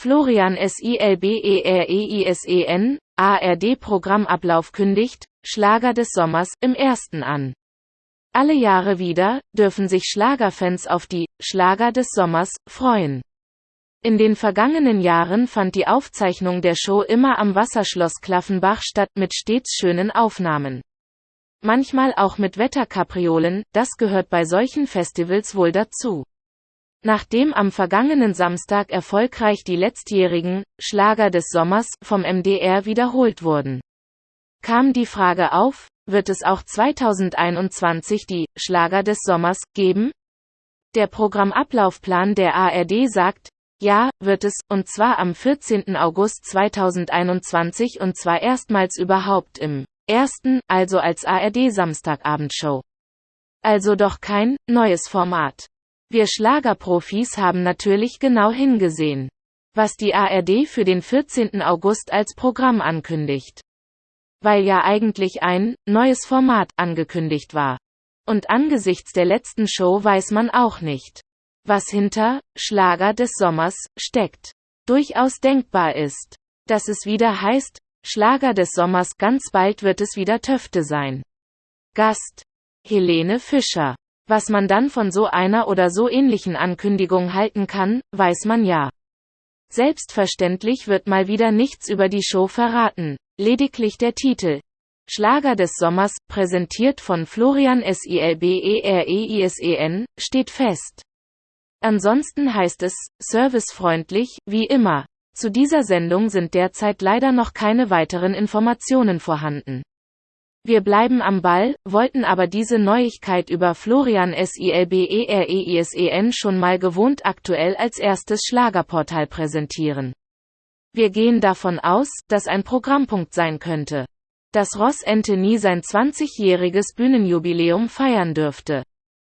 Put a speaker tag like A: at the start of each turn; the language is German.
A: Florian Silberereisen, ARD-Programmablauf kündigt, Schlager des Sommers, im ersten an. Alle Jahre wieder, dürfen sich Schlagerfans auf die Schlager des Sommers freuen. In den vergangenen Jahren fand die Aufzeichnung der Show immer am Wasserschloss Klaffenbach statt mit stets schönen Aufnahmen. Manchmal auch mit Wetterkapriolen, das gehört bei solchen Festivals wohl dazu. Nachdem am vergangenen Samstag erfolgreich die letztjährigen Schlager des Sommers vom MDR wiederholt wurden, kam die Frage auf, wird es auch 2021 die Schlager des Sommers geben? Der Programmablaufplan der ARD sagt, ja, wird es, und zwar am 14. August 2021 und zwar erstmals überhaupt im ersten, also als ARD Samstagabendshow. Also doch kein neues Format. Wir Schlagerprofis haben natürlich genau hingesehen, was die ARD für den 14. August als Programm ankündigt. Weil ja eigentlich ein neues Format angekündigt war. Und angesichts der letzten Show weiß man auch nicht, was hinter Schlager des Sommers steckt. Durchaus denkbar ist, dass es wieder heißt, Schlager des Sommers ganz bald wird es wieder Töfte sein. Gast Helene Fischer was man dann von so einer oder so ähnlichen Ankündigung halten kann, weiß man ja. Selbstverständlich wird mal wieder nichts über die Show verraten, lediglich der Titel. Schlager des Sommers, präsentiert von Florian Silberereisen, steht fest. Ansonsten heißt es, servicefreundlich, wie immer. Zu dieser Sendung sind derzeit leider noch keine weiteren Informationen vorhanden. Wir bleiben am Ball, wollten aber diese Neuigkeit über Florian Silberereisen schon mal gewohnt aktuell als erstes Schlagerportal präsentieren. Wir gehen davon aus, dass ein Programmpunkt sein könnte. Dass Ross Anthony sein 20-jähriges Bühnenjubiläum feiern dürfte.